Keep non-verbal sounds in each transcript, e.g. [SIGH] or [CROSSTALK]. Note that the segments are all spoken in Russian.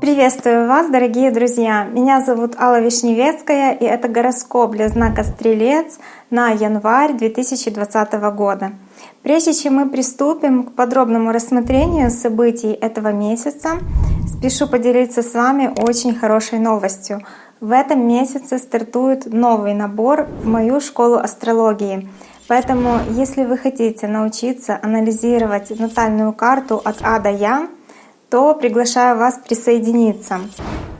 Приветствую вас, дорогие друзья! Меня зовут Алла Вишневецкая, и это гороскоп для знака Стрелец на январь 2020 года. Прежде чем мы приступим к подробному рассмотрению событий этого месяца, спешу поделиться с вами очень хорошей новостью. В этом месяце стартует новый набор в мою школу астрологии. Поэтому, если вы хотите научиться анализировать натальную карту от А до Я, то приглашаю вас присоединиться.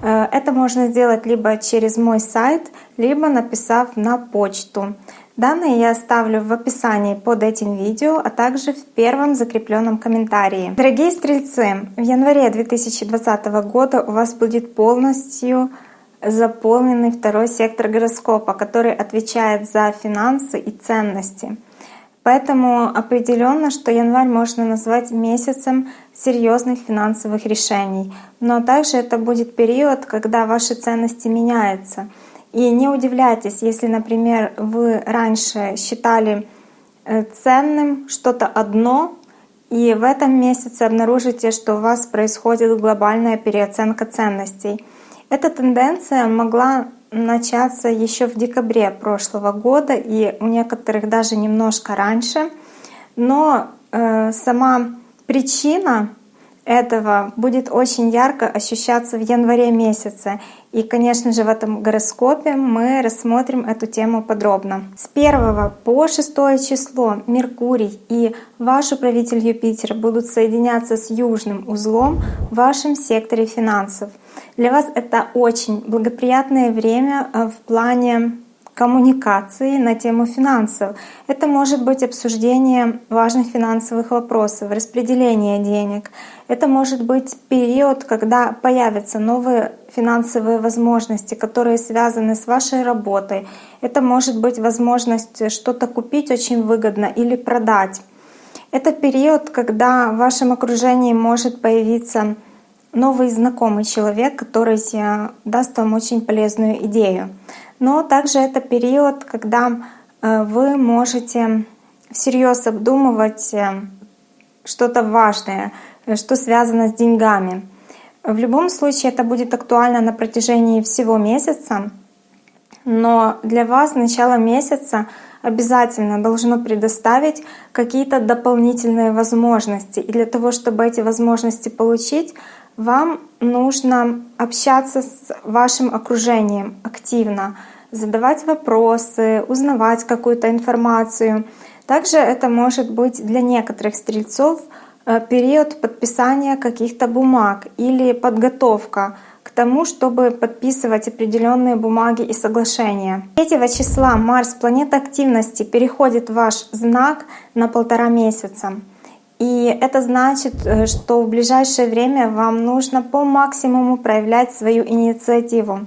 Э, это можно сделать либо через мой сайт, либо написав на почту. Данные я оставлю в описании под этим видео, а также в первом закрепленном комментарии. Дорогие стрельцы, в январе 2020 года у вас будет полностью заполненный второй сектор гороскопа, который отвечает за финансы и ценности. Поэтому определенно, что январь можно назвать месяцем серьезных финансовых решений. Но также это будет период, когда ваши ценности меняются. И не удивляйтесь, если, например, вы раньше считали э, ценным что-то одно, и в этом месяце обнаружите, что у вас происходит глобальная переоценка ценностей. Эта тенденция могла начаться еще в декабре прошлого года и у некоторых даже немножко раньше. Но э, сама причина этого будет очень ярко ощущаться в январе месяце. И, конечно же, в этом гороскопе мы рассмотрим эту тему подробно. С 1 по 6 число Меркурий и ваш управитель Юпитер будут соединяться с южным узлом в вашем секторе финансов. Для вас это очень благоприятное время э, в плане коммуникации на тему финансов. Это может быть обсуждение важных финансовых вопросов, распределение денег. Это может быть период, когда появятся новые финансовые возможности, которые связаны с вашей работой. Это может быть возможность что-то купить очень выгодно или продать. Это период, когда в вашем окружении может появиться новый знакомый человек, который даст вам очень полезную идею. Но также это период, когда э, вы можете всерьез обдумывать э, что-то важное, что связано с деньгами. В любом случае это будет актуально на протяжении всего месяца, но для вас начало месяца обязательно должно предоставить какие-то дополнительные возможности. И для того, чтобы эти возможности получить, вам нужно общаться с вашим окружением активно, задавать вопросы, узнавать какую-то информацию. Также это может быть для некоторых стрельцов э, период подписания каких-то бумаг или подготовка к тому, чтобы подписывать определенные бумаги и соглашения. 3 числа Марс, планета активности, переходит в ваш знак на полтора месяца. И это значит, э, что в ближайшее время вам нужно по максимуму проявлять свою инициативу.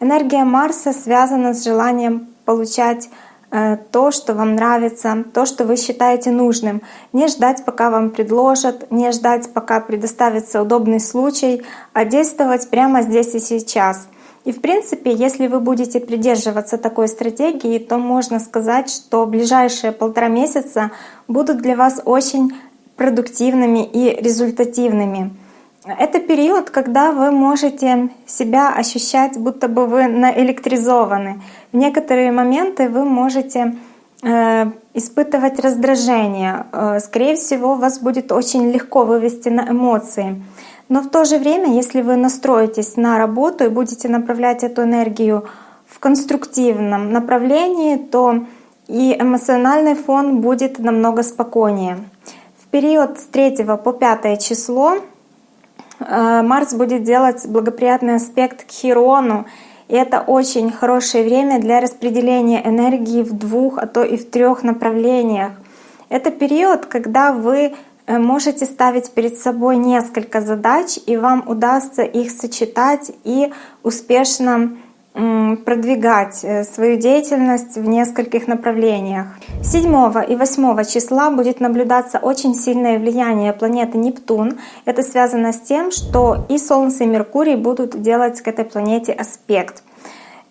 Энергия Марса связана с желанием получать э, то, что вам нравится, то, что вы считаете нужным. Не ждать, пока вам предложат, не ждать, пока предоставится удобный случай, а действовать прямо здесь и сейчас. И в принципе, если вы будете придерживаться такой стратегии, то можно сказать, что ближайшие полтора месяца будут для вас очень продуктивными и результативными. Это период, когда вы можете себя ощущать, будто бы вы наэлектризованы. В некоторые моменты вы можете э, испытывать раздражение. Э, скорее всего, вас будет очень легко вывести на эмоции. Но в то же время, если вы настроитесь на работу и будете направлять эту энергию в конструктивном направлении, то и эмоциональный фон будет намного спокойнее период с 3 по 5 число Марс будет делать благоприятный аспект к Хирону, и это очень хорошее время для распределения энергии в двух, а то и в трех направлениях. Это период, когда вы э, можете ставить перед собой несколько задач, и вам удастся их сочетать и успешно продвигать э, свою деятельность в нескольких направлениях. 7 и 8 числа будет наблюдаться очень сильное влияние планеты Нептун. Это связано с тем, что и Солнце, и Меркурий будут делать к этой планете аспект.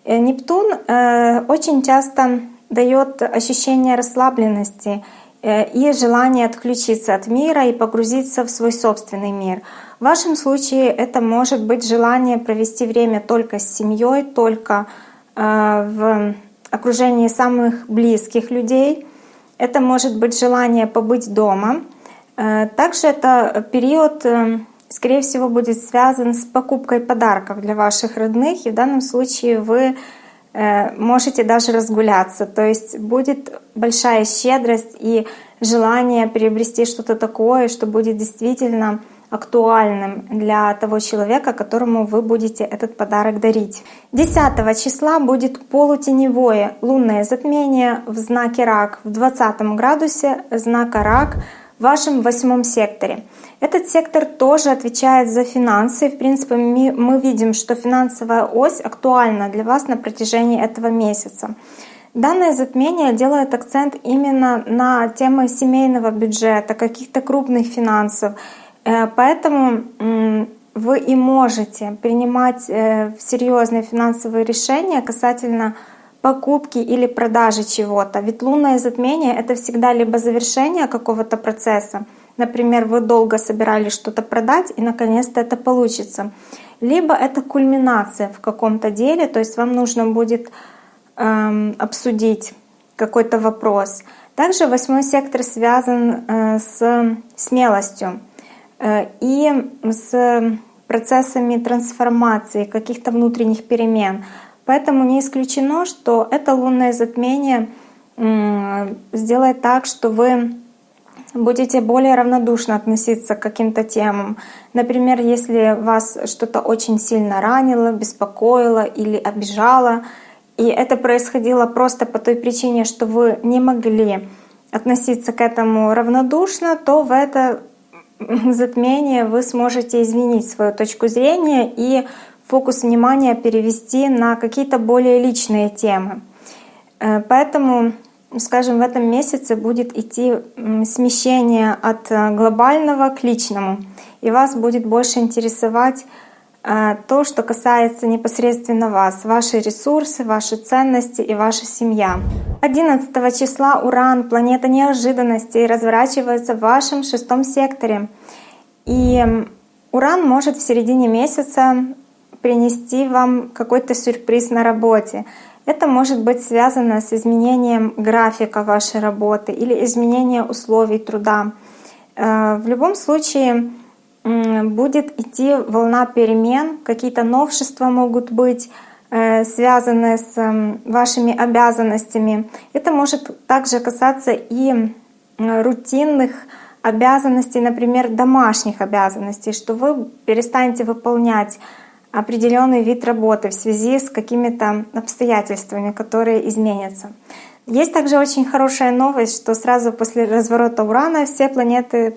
Э, Нептун э, очень часто дает ощущение расслабленности и желание отключиться от мира и погрузиться в свой собственный мир. В вашем случае это может быть желание провести время только с семьей, только в окружении самых близких людей. Это может быть желание побыть дома. Также это период скорее всего, будет связан с покупкой подарков для ваших родных. И в данном случае вы э, можете даже разгуляться. То есть будет большая щедрость и желание приобрести что-то такое, что будет действительно актуальным для того человека, которому вы будете этот подарок дарить. 10 числа будет полутеневое лунное затмение в знаке Рак в 20 градусе знака Рак в вашем восьмом секторе. Этот сектор тоже отвечает за финансы. В принципе, мы видим, что финансовая ось актуальна для вас на протяжении этого месяца. Данное затмение делает акцент именно на темы семейного бюджета, каких-то крупных финансов. Э, поэтому вы и можете принимать э, серьезные финансовые решения касательно покупки или продажи чего-то. Ведь лунное затмение — это всегда либо завершение какого-то процесса, например, вы долго собирались что-то продать, и наконец-то это получится. Либо это кульминация в каком-то деле, то есть вам нужно будет эм, обсудить какой-то вопрос. Также восьмой сектор связан э, с смелостью и с процессами трансформации, каких-то внутренних перемен. Поэтому не исключено, что это лунное затмение сделает так, что вы будете более равнодушно относиться к каким-то темам. Например, если вас что-то очень сильно ранило, беспокоило или обижало, и это происходило просто по той причине, что вы не могли относиться к этому равнодушно, то в это [LAUGHS] затмение вы сможете изменить свою точку зрения и фокус внимания перевести на какие-то более личные темы. Э, поэтому, скажем, в этом месяце будет идти смещение от э, глобального к личному, и вас будет больше интересовать то, что касается непосредственно вас, ваши ресурсы, ваши ценности и ваша семья. 11 числа Уран, планета неожиданностей, разворачивается в вашем шестом секторе. И Уран может в середине месяца принести вам какой-то сюрприз на работе. Это может быть связано с изменением графика вашей работы или изменением условий труда. Э, в любом случае будет идти волна перемен, какие-то новшества могут быть э, связаны с вашими обязанностями. Это может также касаться и рутинных обязанностей, например, домашних обязанностей, что вы перестанете выполнять определенный вид работы в связи с какими-то обстоятельствами, которые изменятся. Есть также очень хорошая новость, что сразу после разворота Урана все планеты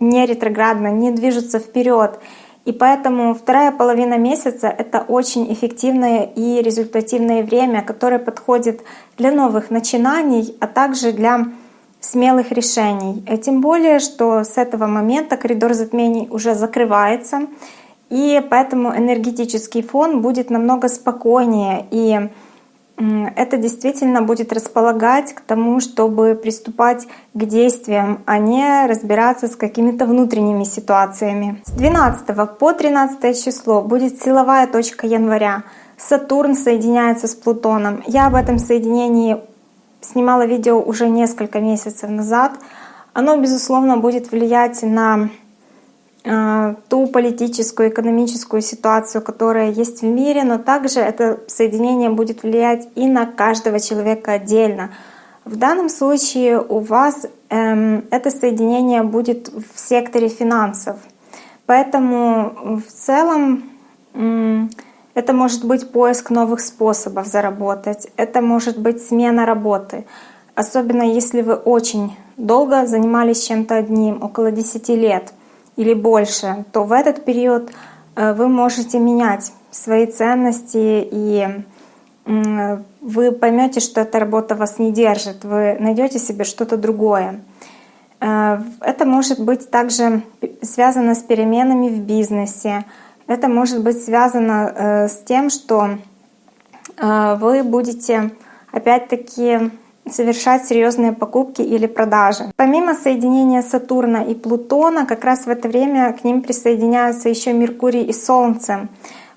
не ретроградно, не движутся вперед. И поэтому вторая половина месяца — это очень эффективное и результативное время, которое подходит для новых начинаний, а также для смелых решений. И тем более, что с этого момента коридор затмений уже закрывается, и поэтому энергетический фон будет намного спокойнее. И это действительно будет располагать к тому, чтобы приступать к действиям, а не разбираться с какими-то внутренними ситуациями. С 12 по 13 число будет силовая точка января. Сатурн соединяется с Плутоном. Я об этом соединении снимала видео уже несколько месяцев назад. Оно, безусловно, будет влиять на ту политическую, экономическую ситуацию, которая есть в мире, но также это соединение будет влиять и на каждого человека отдельно. В данном случае у вас эм, это соединение будет в секторе финансов. Поэтому в целом эм, это может быть поиск новых способов заработать, это может быть смена работы. Особенно если вы очень долго занимались чем-то одним, около 10 лет — или больше, то в этот период э, вы можете менять свои ценности и вы поймете, что эта работа вас не держит, вы найдете себе что-то другое. Э, это может быть также связано с переменами в бизнесе. Это может быть связано э, с тем, что вы будете опять-таки совершать серьезные покупки или продажи. Помимо соединения Сатурна и Плутона, как раз в это время к ним присоединяются еще Меркурий и Солнце.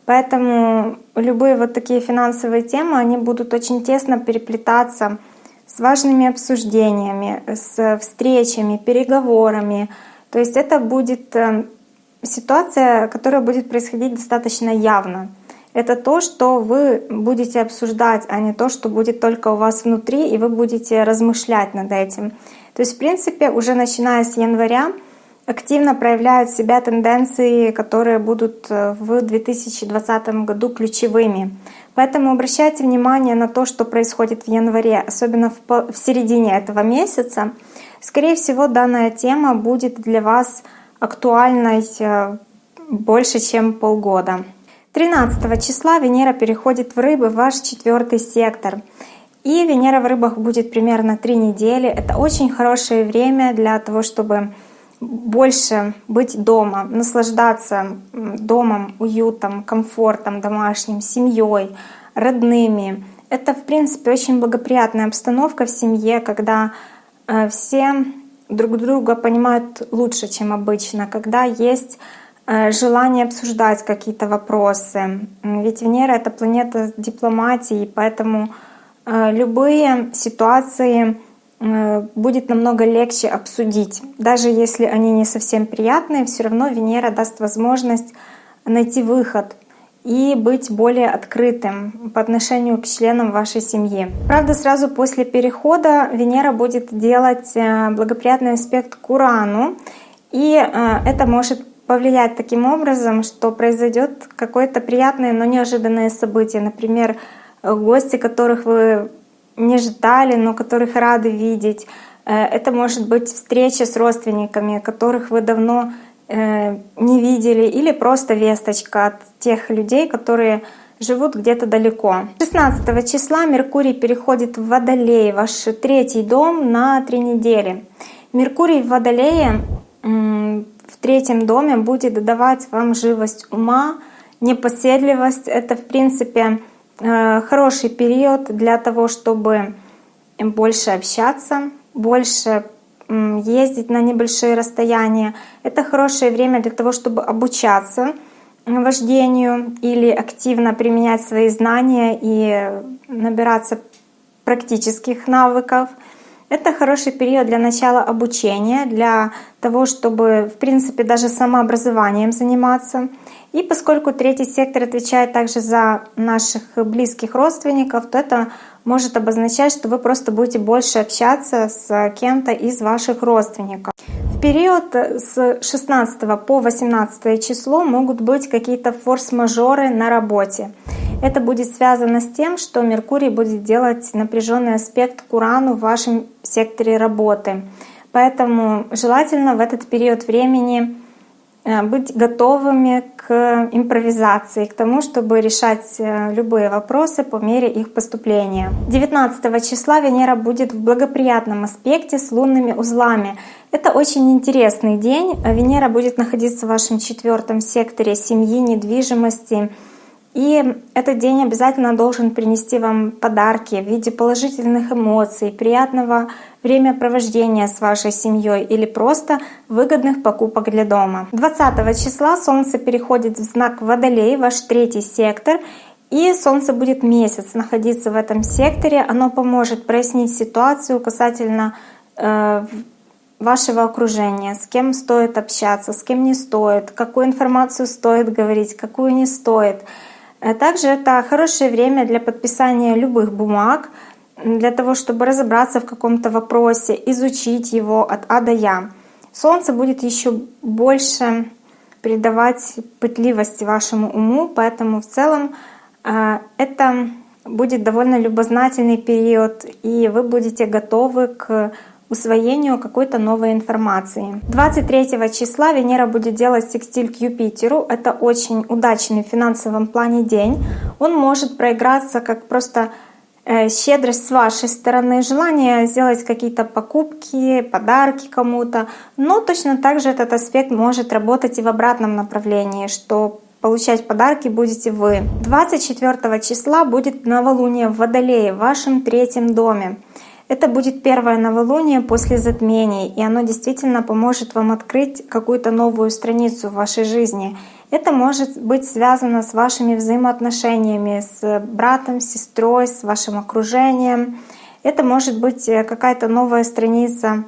Поэтому любые вот такие финансовые темы, они будут очень тесно переплетаться с важными обсуждениями, с встречами, переговорами. То есть это будет э, ситуация, которая будет происходить достаточно явно. Это то, что вы будете обсуждать, а не то, что будет только у вас внутри, и вы будете размышлять над этим. То есть, в принципе, уже начиная с января активно проявляют себя тенденции, которые будут э, в 2020 году ключевыми. Поэтому обращайте внимание на то, что происходит в январе, особенно в середине этого месяца. Скорее всего, данная тема будет для вас актуальной э, больше, чем полгода. 13 числа Венера переходит в Рыбы, в ваш четвертый сектор. И Венера в Рыбах будет примерно три недели. Это очень хорошее время для того, чтобы больше быть дома, наслаждаться домом, уютом, комфортом домашним, семьей, родными. Это, в принципе, очень благоприятная обстановка в семье, когда э, все друг друга понимают лучше, чем обычно, когда есть желание обсуждать какие-то вопросы. Ведь Венера — это планета дипломатии, поэтому э, любые ситуации э, будет намного легче обсудить. Даже если они не совсем приятные, все равно Венера даст возможность найти выход — и быть более открытым по отношению к членам вашей семьи. Правда, сразу после перехода Венера будет делать э, благоприятный аспект к Урану, и э, это может повлиять таким образом, что произойдет какое-то приятное, но неожиданное событие. Например, гости, которых вы не ждали, но которых рады видеть. Э, это может быть встреча с родственниками, которых вы давно Э, не видели, или просто весточка от тех людей, которые живут где-то далеко. 16 числа Меркурий переходит в Водолей, ваш третий дом, на три недели. Меркурий в Водолее в третьем доме будет давать вам живость ума, непоседливость. Это, в принципе, э, хороший период для того, чтобы больше общаться, больше ездить на небольшие расстояния. Это хорошее время для того, чтобы обучаться вождению или активно применять свои знания и набираться практических навыков. Это хороший период для начала обучения, для того, чтобы, в принципе, даже самообразованием заниматься. И поскольку третий сектор отвечает также за наших близких родственников, то это может обозначать, что вы просто будете больше общаться с кем-то из ваших родственников. Период с 16 по 18 число могут быть какие-то форс-мажоры на работе. Это будет связано с тем, что Меркурий будет делать напряженный аспект к Урану в вашем секторе работы. Поэтому желательно в этот период времени быть готовыми к импровизации, к тому, чтобы решать э, любые вопросы по мере их поступления. 19 числа Венера будет в благоприятном аспекте с лунными узлами. Это очень интересный день. Венера будет находиться в вашем четвертом секторе семьи, недвижимости, и этот день обязательно должен принести вам подарки в виде положительных эмоций, приятного времяпровождения с вашей семьей или просто выгодных покупок для дома. 20 числа Солнце переходит в знак Водолей, ваш третий сектор, и Солнце будет месяц находиться в этом секторе. Оно поможет прояснить ситуацию касательно э, вашего окружения, с кем стоит общаться, с кем не стоит, какую информацию стоит говорить, какую не стоит. Э, также это хорошее время для подписания любых бумаг, для того, чтобы разобраться в каком-то вопросе, изучить его от А до Я. Солнце будет еще больше придавать пытливости вашему уму, поэтому в целом э, это будет довольно любознательный период, и вы будете готовы к усвоению какой-то новой информации. 23 числа Венера будет делать секстиль к Юпитеру. Это очень удачный в финансовом плане день. Он может проиграться как просто э, щедрость с вашей стороны, желание сделать какие-то покупки, подарки кому-то. Но точно так же этот аспект может работать и в обратном направлении, что получать подарки будете вы. 24 числа будет новолуние в Водолее в вашем третьем доме. Это будет первое новолуние после затмений, и оно действительно поможет вам открыть какую-то новую страницу в вашей жизни. Это может быть связано с вашими взаимоотношениями с братом, сестрой, с вашим окружением. Это может быть э, какая-то новая страница,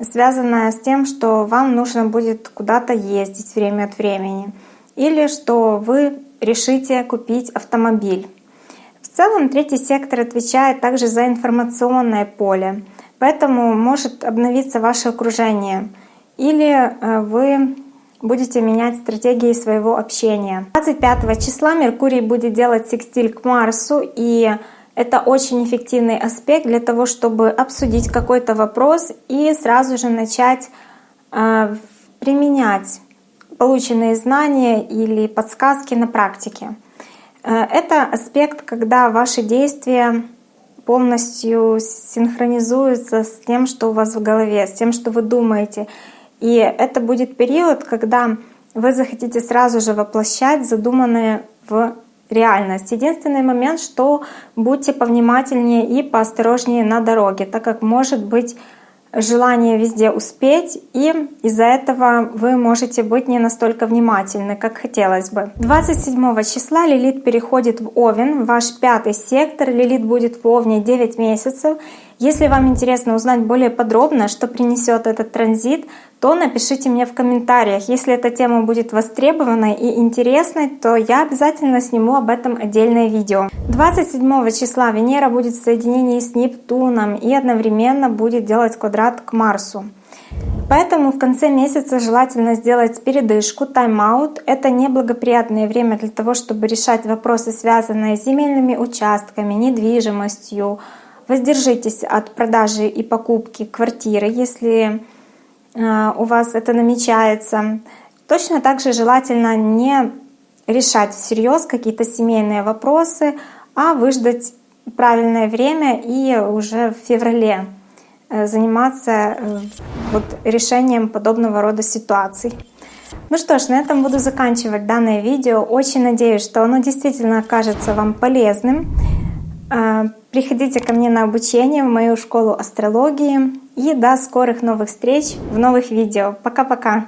связанная с тем, что вам нужно будет куда-то ездить время от времени, или что вы решите купить автомобиль. В целом третий сектор отвечает также за информационное поле, поэтому может обновиться ваше окружение, или э, вы будете менять стратегии своего общения. 25 числа Меркурий будет делать секстиль к Марсу, и это очень эффективный аспект для того, чтобы обсудить какой-то вопрос и сразу же начать э, применять полученные знания или подсказки на практике. Э, это аспект, когда ваши действия полностью синхронизуются с тем, что у вас в голове, с тем, что вы думаете. И это будет период, когда вы захотите сразу же воплощать задуманное в реальность. Единственный момент, что будьте повнимательнее и поосторожнее на дороге, так как может быть желание везде успеть, и из-за этого вы можете быть не настолько внимательны, как хотелось бы. 27 числа Лилит переходит в Овен, ваш пятый сектор. Лилит будет в Овне 9 месяцев. Если вам интересно узнать более подробно, что принесет этот транзит, то напишите мне в комментариях. Если эта тема будет востребованной и интересной, то я обязательно сниму об этом отдельное видео. 27 числа Венера будет в соединении с Нептуном и одновременно будет делать квадрат к Марсу. Поэтому в конце месяца желательно сделать передышку, тайм-аут. Это неблагоприятное время для того, чтобы решать вопросы, связанные с земельными участками, недвижимостью. Воздержитесь от продажи и покупки квартиры, если Э, у вас это намечается. Точно так же желательно не решать всерьез какие-то семейные вопросы, а выждать правильное время и уже в феврале э, заниматься э, вот решением подобного рода ситуаций. Ну что ж, на этом буду заканчивать данное видео. Очень надеюсь, что оно действительно окажется вам полезным. Приходите ко мне на обучение в мою школу астрологии. И до скорых новых встреч в новых видео. Пока-пока!